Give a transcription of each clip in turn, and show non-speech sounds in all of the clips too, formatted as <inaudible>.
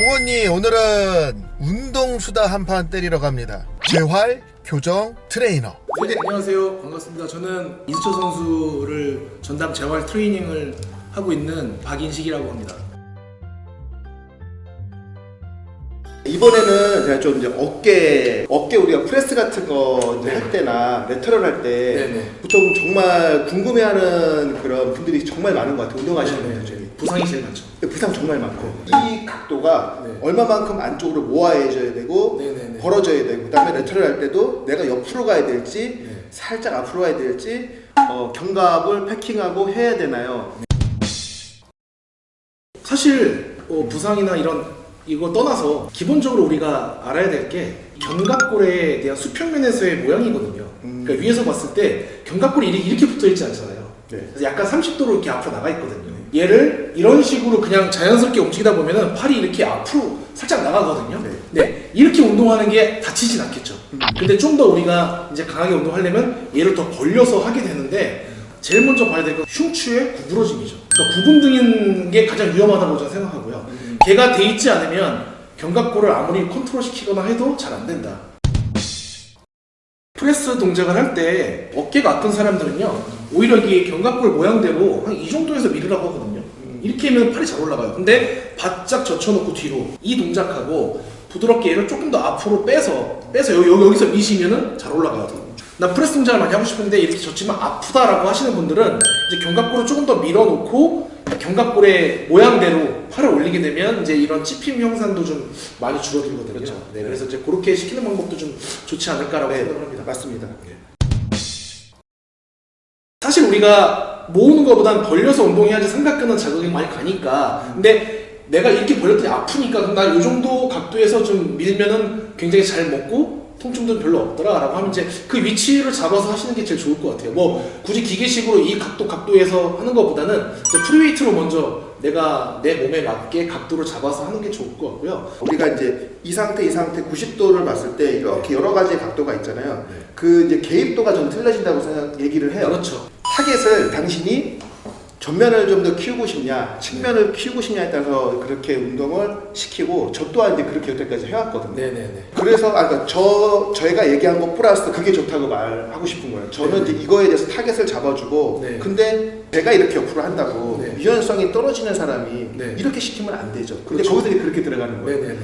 홍언니 오늘은 운동수다 한판 때리러 갑니다 재활 교정 트레이너 네, 안녕하세요. 반갑습니다. 저는 이수철 선수를 전담 재활 트레이닝을 하고 있는 박인식이라고 합니다. 이번에는 제가 좀 이제 어깨 어깨 우리가 프레스 같은 거 이제 할 때나 lateral 할때 네네. 보통 정말 궁금해하는 그런 분들이 정말 많은 것 같아요 운동하시는 분들이 부상이 제일 많죠. 부상 정말 많고 이 각도가 네. 얼마만큼 안쪽으로 모아해줘야 되고 네네네. 벌어져야 되고 그다음에 lateral 할 때도 내가 옆으로 가야 될지 네. 살짝 앞으로 가야 될지 어, 견갑을 패킹하고 해야 되나요? 사실 어, 부상이나 이런 이거 떠나서 기본적으로 우리가 알아야 될 게 견갑골에 대한 수평면에서의 모양이거든요. 음. 그러니까 위에서 봤을 때 견갑골이 이렇게, 이렇게 붙어 있지 않잖아요. 네. 그래서 약간 30도로 이렇게 앞으로 나가 있거든요. 얘를 이런 식으로 그냥 자연스럽게 움직이다 보면은 팔이 이렇게 앞으로 살짝 나가거든요. 네. 네. 이렇게 운동하는 게 다치진 않겠죠. 근데 좀 더 우리가 이제 강하게 운동하려면 얘를 더 벌려서 하게 되는데 제일 먼저 봐야 될 건 흉추의 구부러짐이죠. 그러니까 굽은 등인 게 가장 위험하다고 저는 생각하고요. 걔가 돼 있지 않으면 견갑골을 아무리 컨트롤 시키거나 해도 잘 안 된다. 프레스 동작을 할 때 어깨가 아픈 사람들은요 오히려 이게 견갑골 모양대로 한 이 정도에서 밀으라고 하거든요 이렇게 하면 팔이 잘 올라가요 근데 바짝 젖혀놓고 뒤로 이 동작하고 부드럽게 얘를 조금 더 앞으로 빼서 빼서 여기, 여기, 여기서 미시면은 잘 올라가요 나 프레스 동작을 많이 하고 싶은데 이렇게 젖히면 아프다라고 하시는 분들은 이제 견갑골을 조금 더 밀어놓고 견갑골의 모양대로 팔을 올리게 되면 이제 이런 찝힘 현상도 좀 많이 줄어들거든요. 그렇죠. 네, 그래서 이제 그렇게 시키는 방법도 좀 좋지 않을까라고 네, 생각을 합니다. 맞습니다. 사실 우리가 모으는 것보다는 벌려서 운동해야지 삼각근은 자극이 많이 가니까. 근데 내가 이렇게 벌렸더니 아프니까 그럼 나 이 정도 각도에서 좀 밀면은 굉장히 잘 먹고 통증도 별로 없더라 라고 하면 이제 그 위치를 잡아서 하시는 게 제일 좋을 것 같아요. 뭐 굳이 기계식으로 이 각도 각도에서 하는 것보다는 이제 free weight로 먼저 내가 내 몸에 맞게 각도를 잡아서 하는 게 좋을 것 같고요. 우리가 이제 이 상태 이 상태 90도를 봤을 때 이렇게 여러 가지의 각도가 있잖아요. 그 이제 개입도가 좀 틀려진다고 생각 얘기를 해요. 그렇죠 타겟을 당신이 전면을 좀 더 키우고 싶냐, 측면을 키우고 싶냐에 따라서 그렇게 운동을 시키고 저 또한 이제 그렇게 여태까지 해왔거든요. 네네네 그래서 아, 그러니까 저 저희가 얘기한 거 플러스 그게 좋다고 말하고 싶은 거예요. 저는 네. 이제 이거에 대해서 타겟을 잡아주고 네. 근데 제가 이렇게 옆으로 한다고 네. 유연성이 떨어지는 사람이 네. 이렇게 시키면 안 되죠. 근데 그렇죠. 거기서 그렇게 들어가는 거예요. 네네네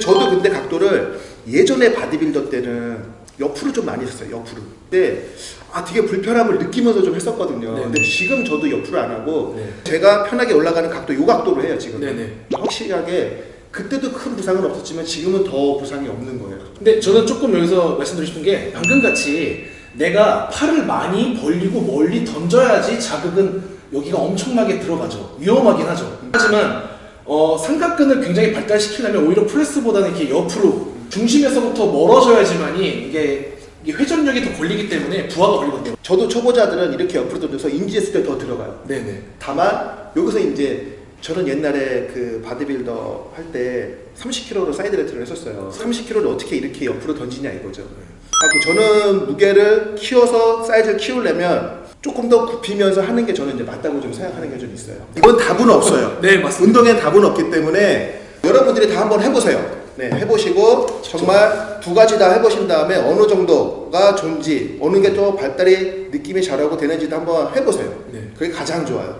저도 근데 각도를 예전에 바디빌더 때는 옆으로 좀 많이 했어요. 옆으로. 근데 아 되게 불편함을 느끼면서 좀 했었거든요. 네네. 근데 지금 저도 옆으로 안 하고 네. 제가 편하게 올라가는 각도 요 각도로 해요 지금. 네네 확실하게 그때도 큰 부상은 없었지만 지금은 더 부상이 없는 거예요. 근데 저는 조금 여기서 말씀드리고 싶은 게 방금 같이 내가 팔을 많이 벌리고 멀리 던져야지 자극은 여기가 엄청나게 들어가죠. 위험하긴 하죠. 하지만 어, 삼각근을 굉장히 발달시키려면 오히려 프레스보다는 이렇게 옆으로 중심에서부터 멀어져야지만이 이게, 회전력이 더 걸리기 때문에 부하가 걸리거든요. 저도 초보자들은 이렇게 옆으로 던져서 인지했을 때 더 들어가요. 네네. 다만 여기서 이제 저는 옛날에 그 바디빌더 할 때 30kg로 side lateral을 했었어요. 30kg를 어떻게 이렇게 옆으로 던지냐 이거죠. 아, 그 저는 무게를 키워서 사이즈를 키우려면 조금 더 굽히면서 하는 게 저는 이제 맞다고 좀 생각하는 게 좀 있어요. 이건 답은 없어요. 네 맞습니다. 운동엔 답은 없기 때문에 여러분들이 다 한번 해보세요. 네, 해보시고 정말 두 가지 다 해보신 다음에 어느 정도가 좋은지 어느 게 또 발달이 느낌이 잘하고 되는지도 한번 해보세요. 네. 그게 가장 좋아요.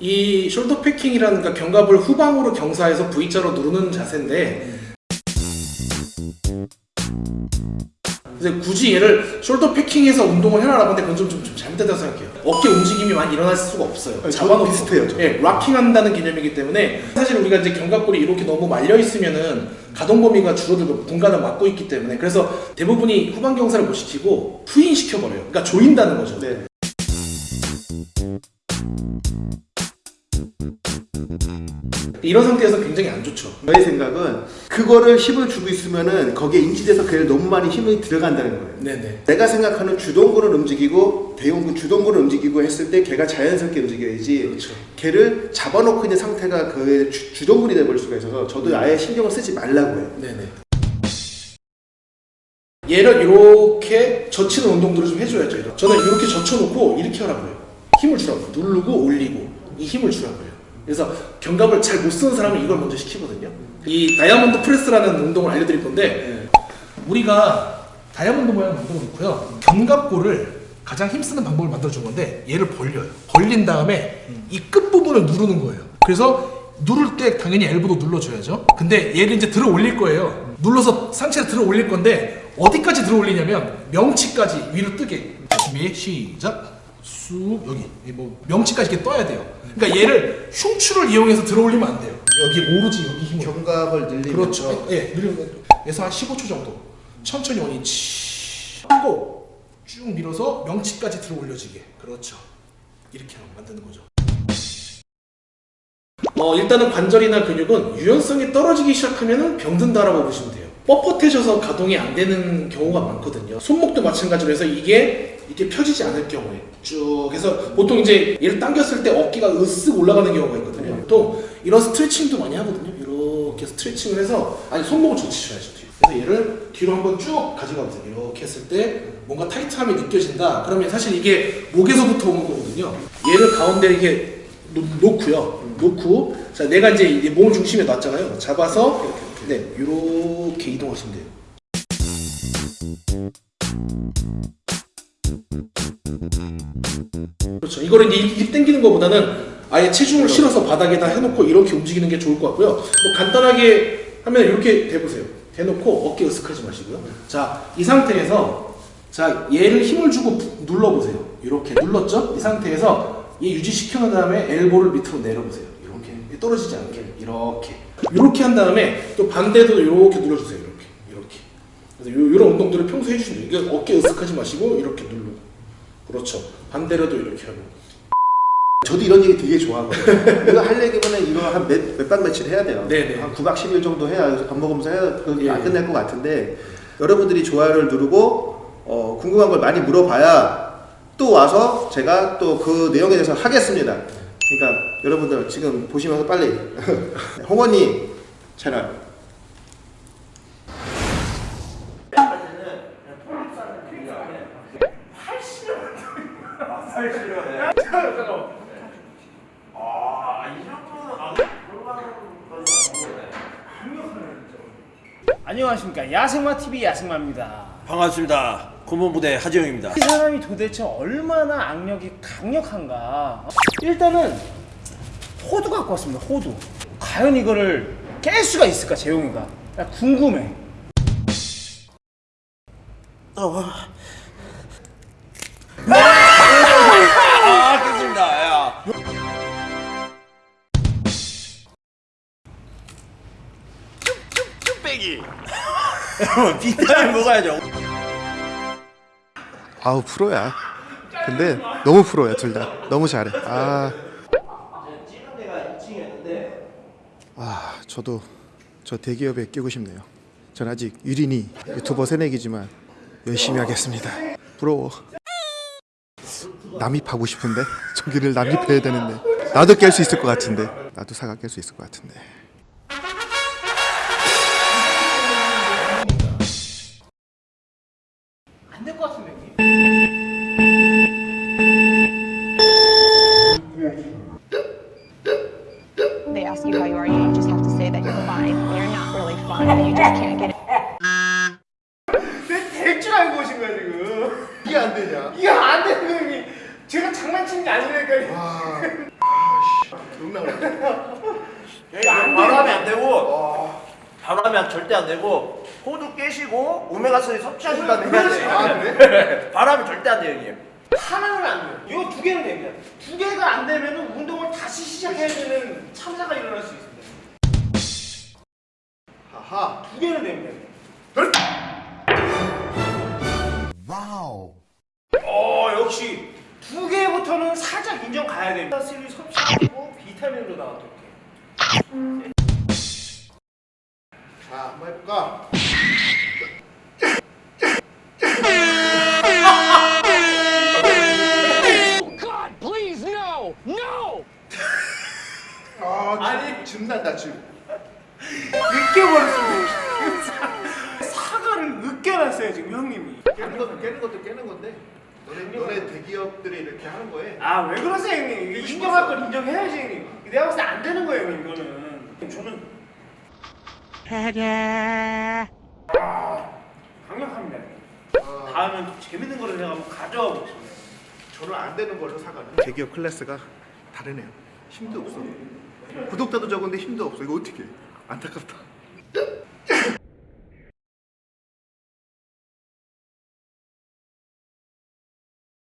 이 shoulder packing이라는 그 견갑을 후방으로 경사해서 V자로 누르는 자세인데 굳이 얘를 shoulder packing해서 운동을 해라라고 하는데 그건 좀, 좀, 좀 잘못됐다고 생각해요 어깨 움직임이 많이 일어날 수가 없어요 아니, 잡아놓고 비슷해요, 저도. 예, locking한다는 개념이기 때문에 사실 우리가 이제 견갑골이 이렇게 너무 말려 있으면은 가동 범위가 줄어들고 분간을 막고 있기 때문에 그래서 대부분이 후방 경사를 못 시키고 푸인 시켜버려요 그러니까 조인다는 거죠 네. 이런 상태에서 굉장히 안 좋죠 저의 생각은 그거를 힘을 주고 있으면은 거기에 인지돼서 걔를 너무 많이 힘이 들어간다는 거예요. 네네 내가 생각하는 주동근을 움직이고 대용근 주동근을 움직이고 했을 때 걔가 자연스럽게 움직여야지 그렇죠 걔를 잡아놓고 있는 상태가 그 주, 주동근이 돼버릴 수가 있어서 저도 아예 신경을 쓰지 말라고 해요. 네네. 얘를 이렇게 젖히는 운동들을 좀 해줘야죠. 저는 이렇게 젖혀놓고 이렇게 하라고 해요. 힘을 주라고. 누르고 올리고, 이 힘을 주라고. 그래서 견갑을 잘 못 쓰는 사람은 이걸 먼저 시키거든요. 이 다이아몬드 프레스라는 운동을 알려드릴 건데 우리가 다이아몬드 모양 만들어 놓고요. 견갑골을 가장 힘쓰는 방법을 만들어 준 건데 얘를 벌려요. 벌린 다음에 이 끝부분을 누르는 거예요. 그래서 누를 때 당연히 엘보도 눌러줘야죠. 근데 얘를 이제 들어 올릴 거예요. 눌러서 상체를 들어 올릴 건데 어디까지 들어 올리냐면 명치까지 위로 뜨게. 자, 준비 시작. 쑥 여기 이뭐 명치까지 이렇게 떠야 돼요. 그러니까 얘를 흉추를 이용해서 들어 올리면 안 돼요. 여기 오로지 여기 힘을. 견갑을 늘리면서 그렇죠. 예, 늘려서 한 15초 정도. 천천히 원이 치 하고 쭉 밀어서 명치까지 들어 올려지게. 그렇죠. 이렇게 만드는 거죠. 어, 일단은 관절이나 근육은 유연성이 떨어지기 시작하면 병든다라고 보시면 돼요. 뻣뻣해져서 가동이 안 되는 경우가 많거든요. 손목도 마찬가지로 해서 이게 이렇게 펴지지 않을 경우에 쭉 해서 보통 이제 얘를 당겼을 때 어깨가 으쓱 올라가는 경우가 있거든요. 보통 이런 스트레칭도 많이 하거든요. 이렇게 스트레칭을 해서 아니 손목을 젖히셔야죠. 그래서 얘를 뒤로 한번 쭉 가져가 보세요. 이렇게 했을 때 뭔가 타이트함이 느껴진다. 그러면 사실 이게 목에서부터 오는 거거든요. 얘를 가운데 이렇게 놓, 놓고요. 놓고 자 내가 이제 이몸 중심에 놨잖아요. 잡아서 네 이렇게 이동하시면 돼요. 그렇죠. 이거를 이제 이렇게 당기는 것보다는 아예 체중을 실어서 바닥에다 해놓고 이렇게 움직이는 게 좋을 것 같고요. 뭐 간단하게 하면 이렇게 대보세요. 대놓고 어깨 으쓱하지 마시고요. 자, 이 상태에서 자 얘를 힘을 주고 부- 눌러보세요. 이렇게 눌렀죠? 이 상태에서 얘 유지시켜 놓은 다음에 엘보를 밑으로 내려보세요. 이렇게 떨어지지 않게 이렇게 이렇게 한 다음에 또 반대도 이렇게 눌러주세요. 이렇게 이렇게. 그래서 요, 이런 운동들을 평소에 해주시면 돼요. 이게 어깨 으쓱하지 마시고 이렇게 누르고 그렇죠. 반대로도 이렇게 하고 저도 이런 얘기 되게 좋아하거든요. <laughs> 이거 하려면 이거 한 몇 몇박 며칠 해야 돼요. 네네. 한 9박 10일 정도 해야 밥 먹으면서 해야 그게 예, 안 예. 끝날 것 같은데 여러분들이 좋아요를 누르고 어, 궁금한 걸 많이 물어봐야 또 와서 제가 또 그 내용에 대해서 하겠습니다. 그러니까 여러분들 지금 보시면서 빨리 <laughs> 홍원님 채널 안녕하십니까 야생마 TV 야생마입니다. 반갑습니다. 고문부대 하지영입니다. 이 사람이 도대체 얼마나 악력이 강력한가? 일단은 호두 갖고 왔습니다. 호두. 과연 이거를 깰 수가 있을까 재용이가? 나 궁금해. 아, 깼습니다. 야. 쭈빼기. 비타민 먹어야죠. 아우 프로야. 근데 너무 프로야 둘 다. 너무 잘해. 아. 아 저도 저 대기업에 끼고 싶네요. 전 아직 유린이 유튜버 새내기지만 열심히 하겠습니다. 부러워. 남입하고 싶은데 저기를 남입해야 되는데 나도 깰 수 있을 것 같은데 나도 사과 깰 수 있을 것 같은데. How you are, you just have to say that you're fine. You're not really fine, you just can't get it. 될줄 알고 오신 거야 지금. 이게 안 되냐? 이게 안 되는 거 형님. 제가 장난치는 게 아니라니까요. 바로 하면 안 되고, 바로 하면 절대 안 되고, 호두 깨시고, 오메가3 섭취하신 다음에 해야 돼요. 아, 그래? <laughs> 바로 하면 절대 안 돼요, 형님. 하나는 안 돼요. 이거 두 개는 됩니다. 두 개가 안 되면 운동을 다시 시작해야 되는 참사가 일어날 수 있습니다. 하하. 두 개는 됩니다. 와우. 어 역시 두 개부터는 살짝 인정 가야 됩니다. 스를 섭취하고 비타민으로 나왔던 게. 자 한번 해볼까? 아, 아니 즙난다 즙. 으깨버렸습니다. 사과를 으깨놨어요 지금 형님이. 깨는 것도 깨는 것도 깨는 건데 너네, 너네 대기업들이 이렇게 하는 거에 아왜 그러세요 형님? 이게 인정할 걸 인정해야지 형님. 내가 봤을 때 안 되는 거예요 형님 이거는. 저는 아, 강력합니다. 형님. 다음엔 좀 재밌는 거를 제가 한번 가져와 보겠습니다. 저는 안 되는 걸로 사가는 대기업 클래스가 다르네요 힘도 없어 구독자도 적은데 힘도 없어. 이거 어떻게 안타깝다.